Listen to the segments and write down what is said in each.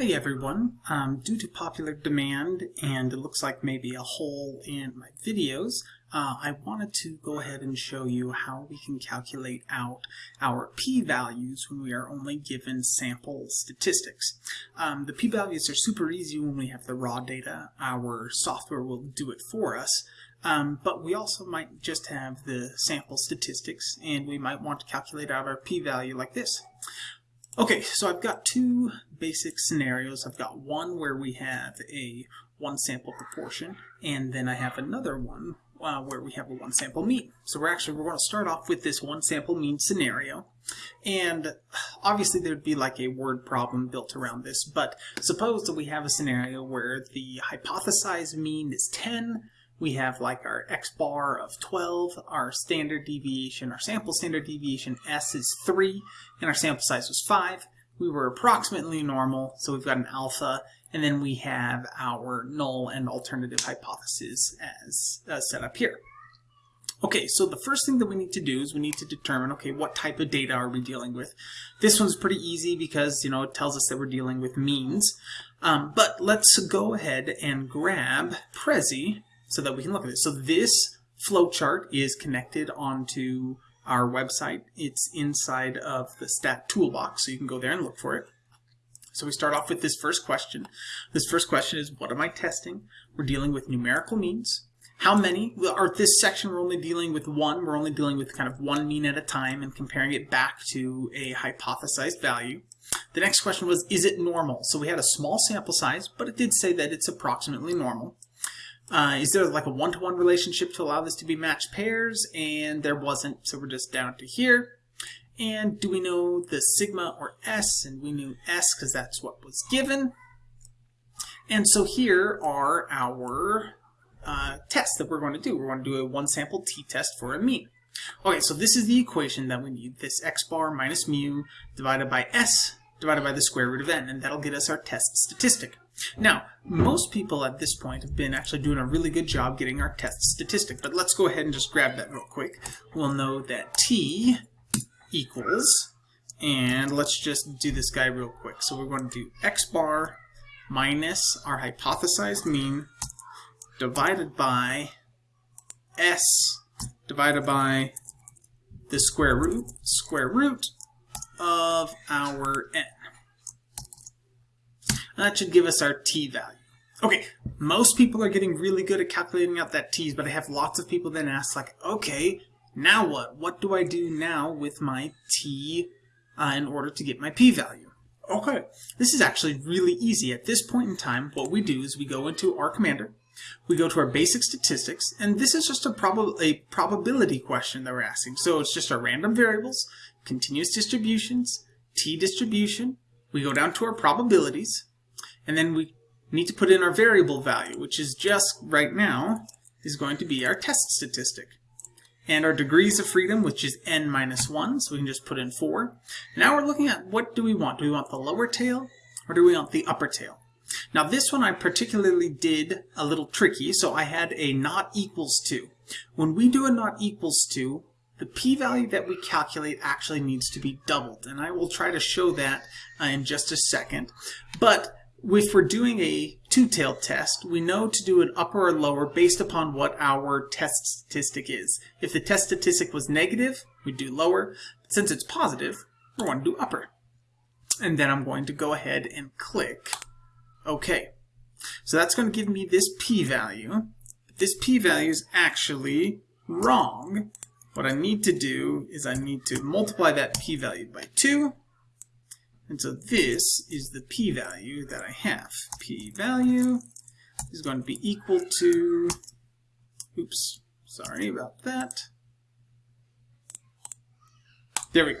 Hey everyone, um, due to popular demand and it looks like maybe a hole in my videos, uh, I wanted to go ahead and show you how we can calculate out our p-values when we are only given sample statistics. Um, the p-values are super easy when we have the raw data. Our software will do it for us. Um, but we also might just have the sample statistics and we might want to calculate out our p-value like this. Okay, so I've got two basic scenarios. I've got one where we have a one sample proportion, and then I have another one uh, where we have a one sample mean. So we're actually, we're going to start off with this one sample mean scenario. And obviously there'd be like a word problem built around this, but suppose that we have a scenario where the hypothesized mean is 10, we have like our x bar of 12, our standard deviation, our sample standard deviation S is 3, and our sample size was 5. We were approximately normal, so we've got an alpha, and then we have our null and alternative hypothesis as uh, set up here. Okay, so the first thing that we need to do is we need to determine, okay, what type of data are we dealing with? This one's pretty easy because, you know, it tells us that we're dealing with means. Um, but let's go ahead and grab Prezi so that we can look at it. So this flowchart is connected onto our website. It's inside of the stat toolbox, so you can go there and look for it. So we start off with this first question. This first question is, what am I testing? We're dealing with numerical means. How many? Or this section, we're only dealing with one. We're only dealing with kind of one mean at a time and comparing it back to a hypothesized value. The next question was, is it normal? So we had a small sample size, but it did say that it's approximately normal. Uh, is there like a one-to-one -one relationship to allow this to be matched pairs? And there wasn't, so we're just down to here. And do we know the sigma or S? And we knew S because that's what was given. And so here are our uh, tests that we're going to do. We're going to do a one sample t-test for a mean. Okay, so this is the equation that we need. This x bar minus mu divided by S divided by the square root of n, and that'll get us our test statistic. Now, most people at this point have been actually doing a really good job getting our test statistic, but let's go ahead and just grab that real quick. We'll know that t equals, and let's just do this guy real quick. So we're going to do x bar minus our hypothesized mean divided by s divided by the square root, square root of our n. That should give us our t value. Okay, most people are getting really good at calculating out that t's, but I have lots of people then ask like, okay, now what? What do I do now with my t uh, in order to get my p-value? Okay, this is actually really easy. At this point in time, what we do is we go into R Commander, we go to our basic statistics, and this is just a, prob a probability question that we're asking. So it's just our random variables, continuous distributions, t-distribution, we go down to our probabilities, and then we need to put in our variable value, which is just right now is going to be our test statistic. And our degrees of freedom, which is n minus 1, so we can just put in 4. Now we're looking at what do we want? Do we want the lower tail or do we want the upper tail? Now this one I particularly did a little tricky, so I had a not equals to. When we do a not equals to, the p-value that we calculate actually needs to be doubled, and I will try to show that uh, in just a second. But if we're doing a two-tailed test, we know to do an upper or lower based upon what our test statistic is. If the test statistic was negative, we'd do lower. But since it's positive, we're going to do upper. And then I'm going to go ahead and click OK. So that's going to give me this p-value. This p-value is actually wrong. What I need to do is I need to multiply that p-value by 2 and so this is the p-value that I have. p-value is going to be equal to, oops, sorry about that. There we go.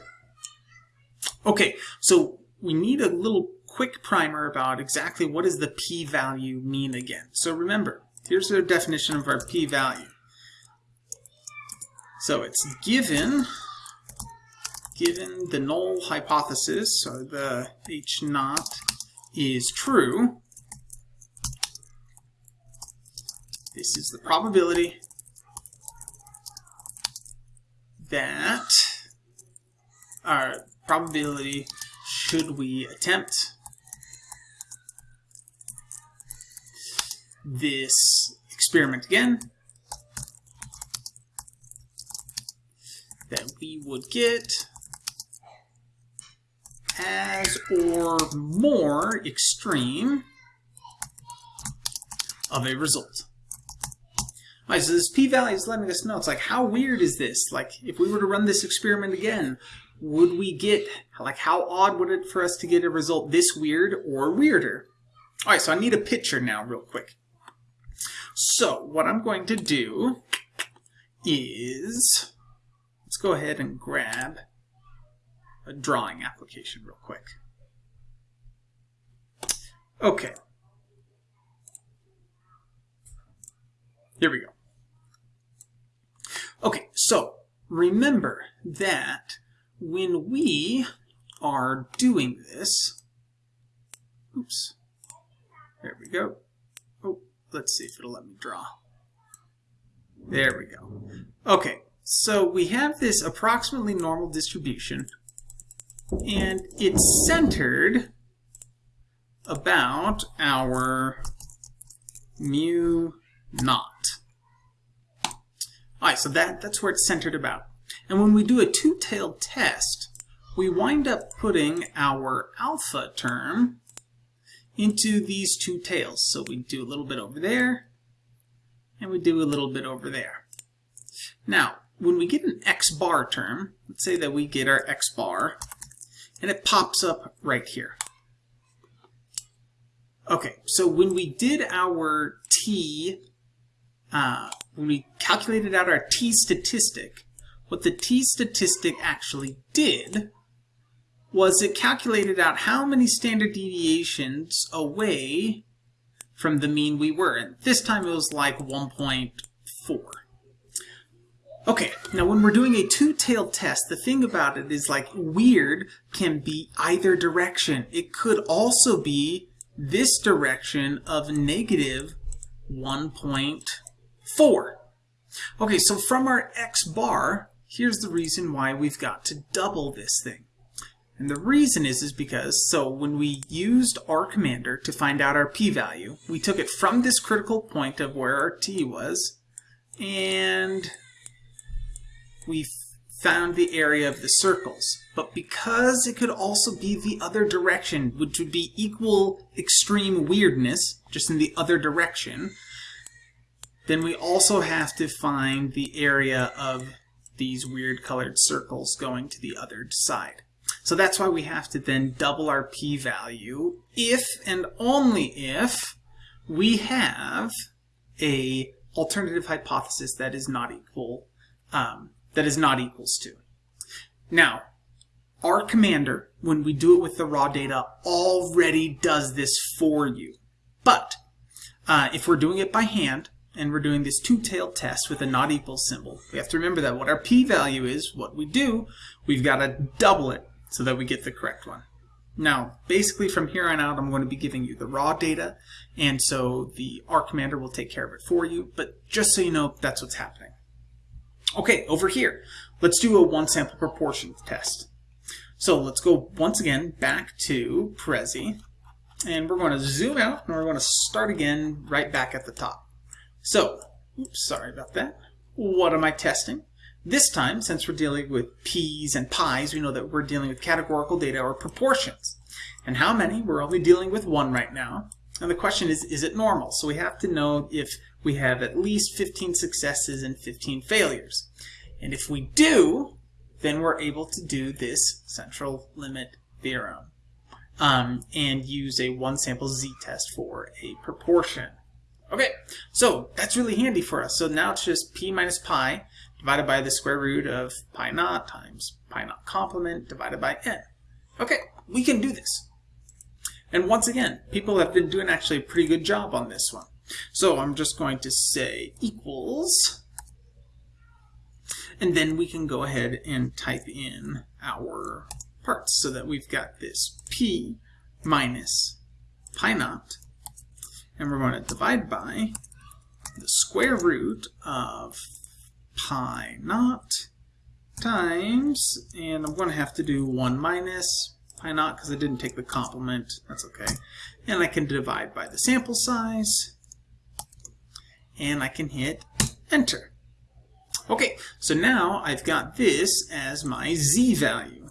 Okay, so we need a little quick primer about exactly what does the p-value mean again. So remember, here's the definition of our p-value. So it's given given the null hypothesis, so the H naught is true, this is the probability that our probability should we attempt this experiment again, that we would get as or more extreme of a result. Alright, so this p-value is letting us know. It's like, how weird is this? Like, if we were to run this experiment again, would we get, like, how odd would it for us to get a result this weird or weirder? Alright, so I need a picture now real quick. So, what I'm going to do is, go ahead and grab a drawing application real quick. Okay. Here we go. Okay, so remember that when we are doing this, oops, there we go. Oh, let's see if it'll let me draw. There we go. Okay, so we have this approximately normal distribution, and it's centered about our mu naught. Alright, so that, that's where it's centered about. And when we do a two-tailed test, we wind up putting our alpha term into these two tails. So we do a little bit over there, and we do a little bit over there. Now, when we get an x bar term, let's say that we get our x bar, and it pops up right here. Okay, so when we did our t uh, when we calculated out our t statistic, what the t statistic actually did was it calculated out how many standard deviations away from the mean we were. And this time it was like 1.4. Okay, now when we're doing a two-tailed test, the thing about it is like weird can be either direction. It could also be this direction of negative 1.4. Okay, so from our x bar, here's the reason why we've got to double this thing. And the reason is, is because, so when we used R Commander to find out our p-value, we took it from this critical point of where our t was, and we found the area of the circles. But because it could also be the other direction, which would be equal extreme weirdness, just in the other direction, then we also have to find the area of these weird colored circles going to the other side. So that's why we have to then double our p-value if and only if we have a alternative hypothesis that is not equal um, that is not equals to. Now, R Commander, when we do it with the raw data, already does this for you. But uh, if we're doing it by hand, and we're doing this two-tailed test with a not equal symbol. We have to remember that what our p-value is, what we do, we've got to double it so that we get the correct one. Now, basically from here on out, I'm going to be giving you the raw data, and so the R commander will take care of it for you, but just so you know, that's what's happening. Okay, over here, let's do a one-sample proportion test. So let's go once again back to Prezi, and we're going to zoom out, and we're going to start again right back at the top. So, oops, sorry about that. What am I testing? This time, since we're dealing with p's and pi's, we know that we're dealing with categorical data or proportions. And how many? We're only dealing with one right now. And the question is, is it normal? So we have to know if we have at least 15 successes and 15 failures. And if we do, then we're able to do this central limit theorem um, and use a one sample z-test for a proportion. Okay, so that's really handy for us. So now it's just p minus pi divided by the square root of pi naught times pi naught complement divided by n. Okay, we can do this. And once again, people have been doing actually a pretty good job on this one. So I'm just going to say equals, and then we can go ahead and type in our parts so that we've got this p minus pi naught and we're going to divide by the square root of pi naught times, and I'm going to have to do 1 minus pi naught because I didn't take the complement. That's okay. And I can divide by the sample size, and I can hit enter. Okay, so now I've got this as my z value.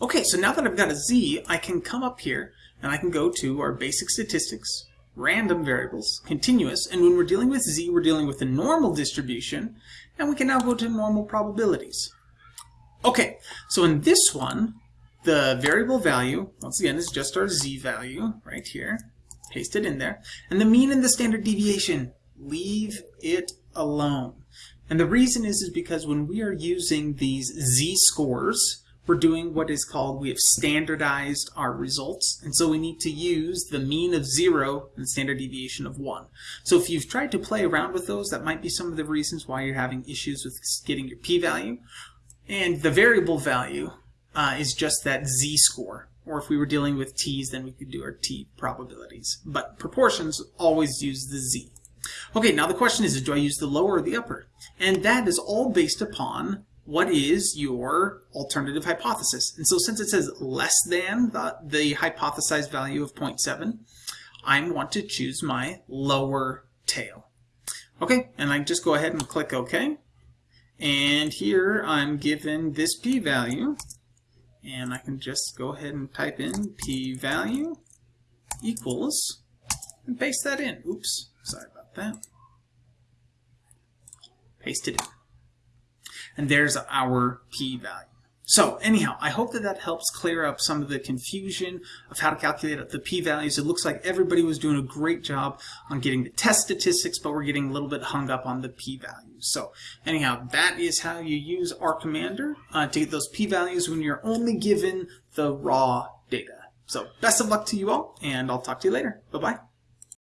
Okay, so now that I've got a z, I can come up here and I can go to our basic statistics, random variables, continuous, and when we're dealing with z, we're dealing with the normal distribution, and we can now go to normal probabilities. Okay, so in this one, the variable value, once again, is just our z value right here. Paste it in there. And the mean and the standard deviation, leave it alone. And the reason is, is because when we are using these z-scores, we're doing what is called, we have standardized our results, and so we need to use the mean of 0 and standard deviation of 1. So if you've tried to play around with those, that might be some of the reasons why you're having issues with getting your p-value. And the variable value uh, is just that z-score. Or if we were dealing with t's, then we could do our t probabilities. But proportions always use the z. Okay, now the question is, do I use the lower or the upper? And that is all based upon what is your alternative hypothesis. And so since it says less than the, the hypothesized value of 0.7, I want to choose my lower tail. Okay, and I just go ahead and click OK. And here I'm given this p-value, and I can just go ahead and type in p-value equals, and paste that in. Oops, sorry about that. Paste it in and there's our p-value. So anyhow, I hope that that helps clear up some of the confusion of how to calculate the p-values. It looks like everybody was doing a great job on getting the test statistics, but we're getting a little bit hung up on the p-values. So anyhow, that is how you use R Commander uh, to get those p-values when you're only given the raw data. So best of luck to you all, and I'll talk to you later. Bye-bye.